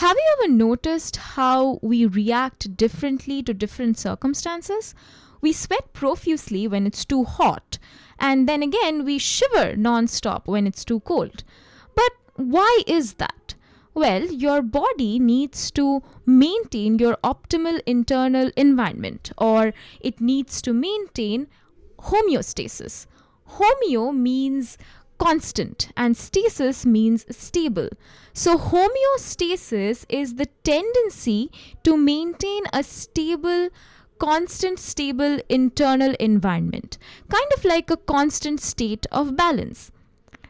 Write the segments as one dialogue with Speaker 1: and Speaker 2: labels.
Speaker 1: Have you ever noticed how we react differently to different circumstances? We sweat profusely when it's too hot, and then again we shiver non-stop when it's too cold. But why is that? Well, your body needs to maintain your optimal internal environment or it needs to maintain homeostasis. Homeo means constant and stasis means stable. So, homeostasis is the tendency to maintain a stable constant stable internal environment, kind of like a constant state of balance.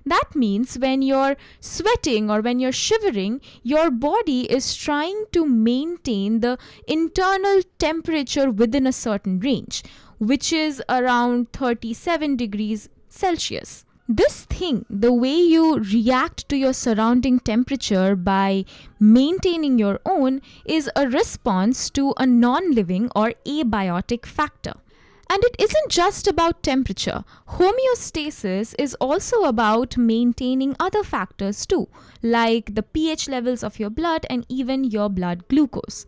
Speaker 1: That means when you're sweating or when you're shivering, your body is trying to maintain the internal temperature within a certain range, which is around 37 degrees Celsius. This thing, the way you react to your surrounding temperature by maintaining your own, is a response to a non living or abiotic factor. And it isn't just about temperature. Homeostasis is also about maintaining other factors too, like the pH levels of your blood and even your blood glucose.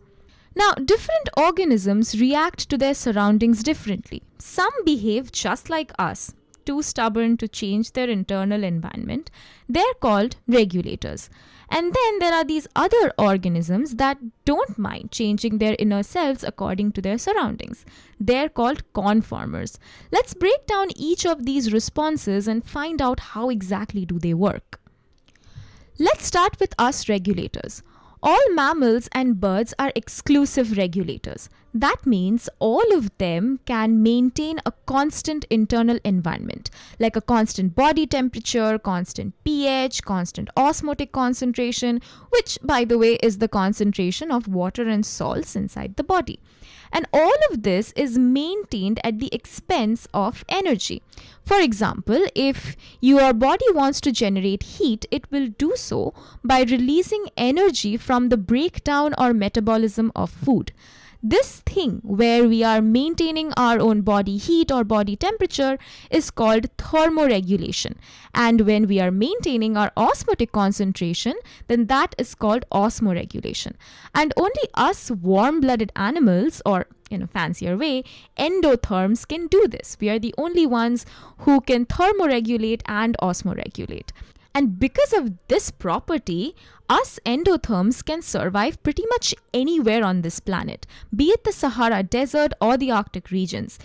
Speaker 1: Now, different organisms react to their surroundings differently. Some behave just like us, too stubborn to change their internal environment, they're called regulators. And then there are these other organisms that don't mind changing their inner selves according to their surroundings. They're called conformers. Let's break down each of these responses and find out how exactly do they work. Let's start with us regulators. All mammals and birds are exclusive regulators. That means all of them can maintain a constant internal environment, like a constant body temperature, constant pH, constant osmotic concentration, which, by the way, is the concentration of water and salts inside the body. And all of this is maintained at the expense of energy. For example, if your body wants to generate heat, it will do so by releasing energy from the breakdown or metabolism of food. This thing where we are maintaining our own body heat or body temperature is called thermoregulation. And when we are maintaining our osmotic concentration, then that is called osmoregulation. And only us warm blooded animals, or in a fancier way, endotherms can do this. We are the only ones who can thermoregulate and osmoregulate. And because of this property, us endotherms can survive pretty much anywhere on this planet, be it the Sahara Desert or the Arctic regions.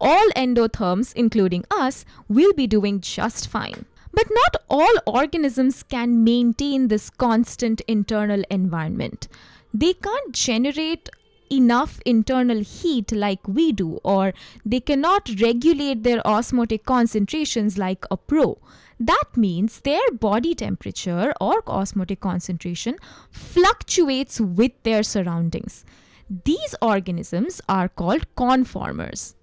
Speaker 1: All endotherms, including us, will be doing just fine. But not all organisms can maintain this constant internal environment. They can't generate enough internal heat like we do, or they cannot regulate their osmotic concentrations like a pro. That means their body temperature or osmotic concentration fluctuates with their surroundings. These organisms are called conformers.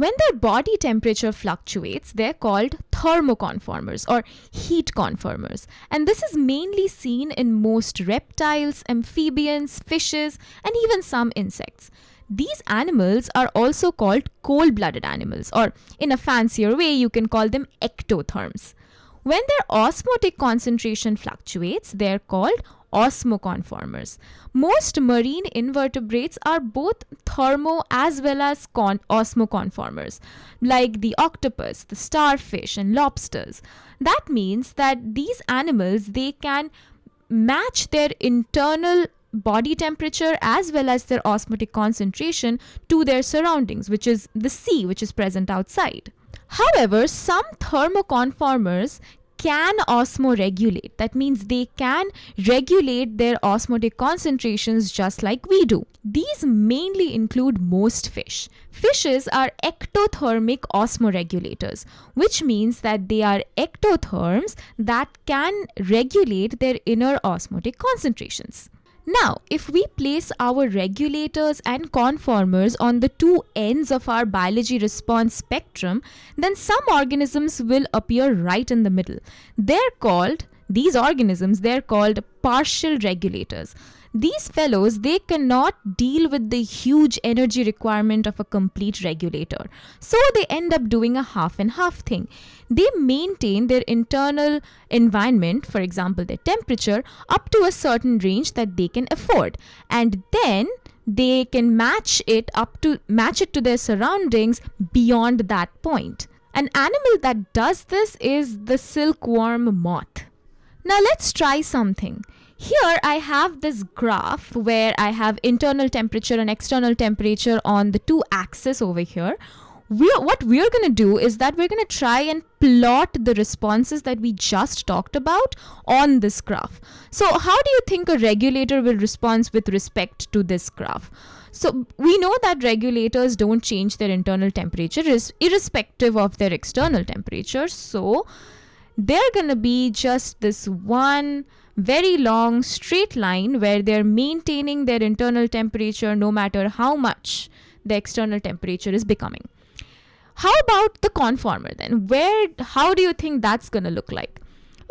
Speaker 1: When their body temperature fluctuates, they're called thermoconformers or heat conformers. And this is mainly seen in most reptiles, amphibians, fishes, and even some insects. These animals are also called cold blooded animals, or in a fancier way, you can call them ectotherms. When their osmotic concentration fluctuates, they're called osmoconformers. Most marine invertebrates are both thermo as well as con- osmoconformers, like the octopus, the starfish, and lobsters. That means that these animals they can match their internal body temperature as well as their osmotic concentration to their surroundings, which is the sea, which is present outside. However, some thermoconformers can osmoregulate. That means they can regulate their osmotic concentrations just like we do. These mainly include most fish. Fishes are ectothermic osmoregulators, which means that they are ectotherms that can regulate their inner osmotic concentrations. Now, if we place our regulators and conformers on the two ends of our biology response spectrum, then some organisms will appear right in the middle. They're called, these organisms, they're called partial regulators. These fellows they cannot deal with the huge energy requirement of a complete regulator. So they end up doing a half and half thing. They maintain their internal environment for example their temperature up to a certain range that they can afford. And then they can match it up to match it to their surroundings beyond that point. An animal that does this is the silkworm moth. Now let's try something here I have this graph where I have internal temperature and external temperature on the two axes over here. We're, what we're going to do is that we're going to try and plot the responses that we just talked about on this graph. So how do you think a regulator will respond with respect to this graph? So we know that regulators don't change their internal temperature irrespective of their external temperature. So they're going to be just this one very long straight line where they're maintaining their internal temperature no matter how much the external temperature is becoming. How about the conformer then? Where how do you think that's going to look like?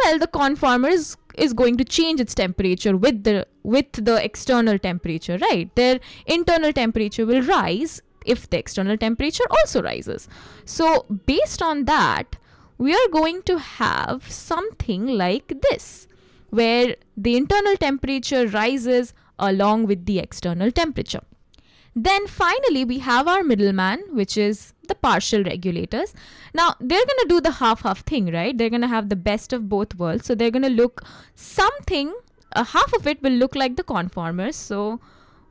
Speaker 1: Well, the conformer is is going to change its temperature with the with the external temperature, right? Their internal temperature will rise if the external temperature also rises. So, based on that, we are going to have something like this where the internal temperature rises along with the external temperature. Then finally, we have our middleman, which is the partial regulators. Now, they're going to do the half-half thing, right? They're going to have the best of both worlds. So they're going to look something, uh, half of it will look like the conformers. So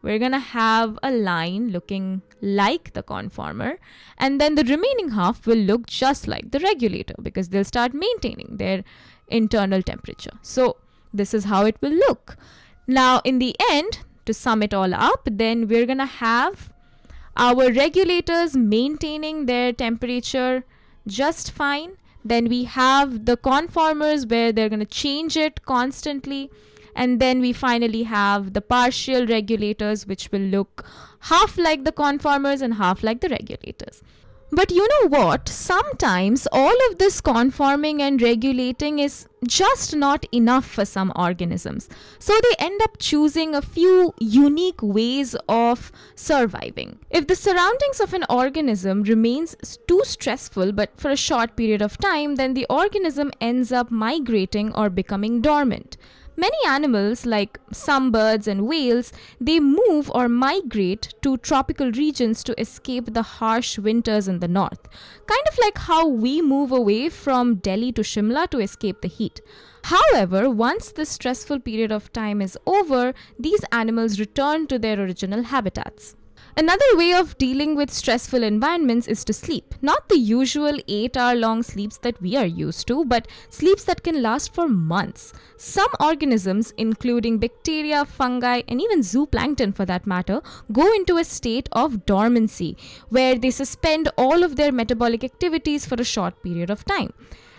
Speaker 1: we're going to have a line looking like the conformer and then the remaining half will look just like the regulator because they'll start maintaining their internal temperature. So this is how it will look. Now in the end, to sum it all up, then we're to have our regulators maintaining their temperature just fine. Then we have the conformers where they're to change it constantly. And then we finally have the partial regulators, which will look half like the conformers and half like the regulators. But you know what? Sometimes all of this conforming and regulating is just not enough for some organisms. So they end up choosing a few unique ways of surviving. If the surroundings of an organism remains too stressful but for a short period of time, then the organism ends up migrating or becoming dormant. Many animals, like some birds and whales, they move or migrate to tropical regions to escape the harsh winters in the north. Kind of like how we move away from Delhi to Shimla to escape the heat. However, once this stressful period of time is over, these animals return to their original habitats. Another way of dealing with stressful environments is to sleep. Not the usual 8 hour long sleeps that we are used to, but sleeps that can last for months. Some organisms, including bacteria, fungi, and even zooplankton for that matter, go into a state of dormancy where they suspend all of their metabolic activities for a short period of time.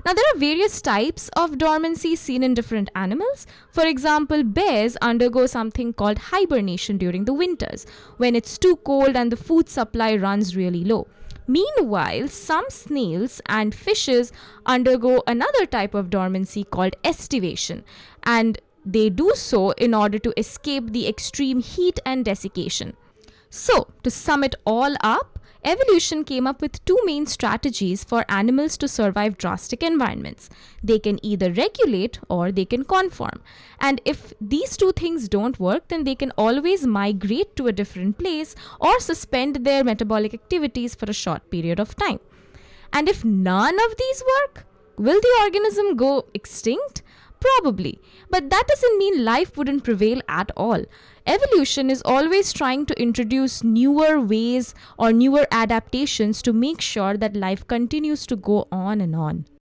Speaker 1: Now, there are various types of dormancy seen in different animals. For example, bears undergo something called hibernation during the winters, when it's too cold and the food supply runs really low. Meanwhile, some snails and fishes undergo another type of dormancy called estivation, and they do so in order to escape the extreme heat and desiccation. So, to sum it all up, Evolution came up with two main strategies for animals to survive drastic environments. They can either regulate or they can conform. And if these two things don't work, then they can always migrate to a different place or suspend their metabolic activities for a short period of time. And if none of these work, will the organism go extinct? Probably. But that doesn't mean life wouldn't prevail at all. Evolution is always trying to introduce newer ways or newer adaptations to make sure that life continues to go on and on.